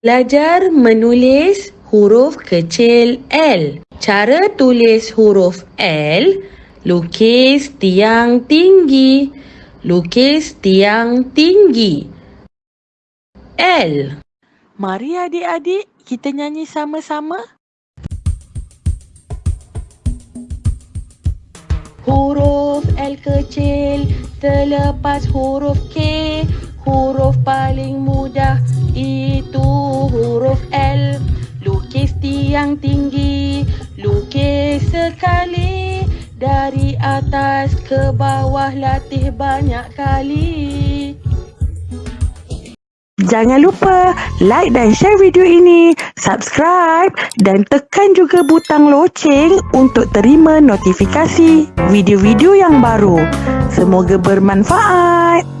Belajar menulis huruf kecil L. Cara tulis huruf L, lukis tiang tinggi. Lukis tiang tinggi. L. Mari adik-adik kita nyanyi sama-sama. L kecil terlepas huruf K. Huruf paling mudah itu huruf L. Lukis tiang tinggi, lukis sekali. Dari atas ke bawah latih banyak kali. Jangan lupa like dan share video ini, subscribe dan tekan juga butang loceng untuk terima notifikasi video-video yang baru. Semoga bermanfaat.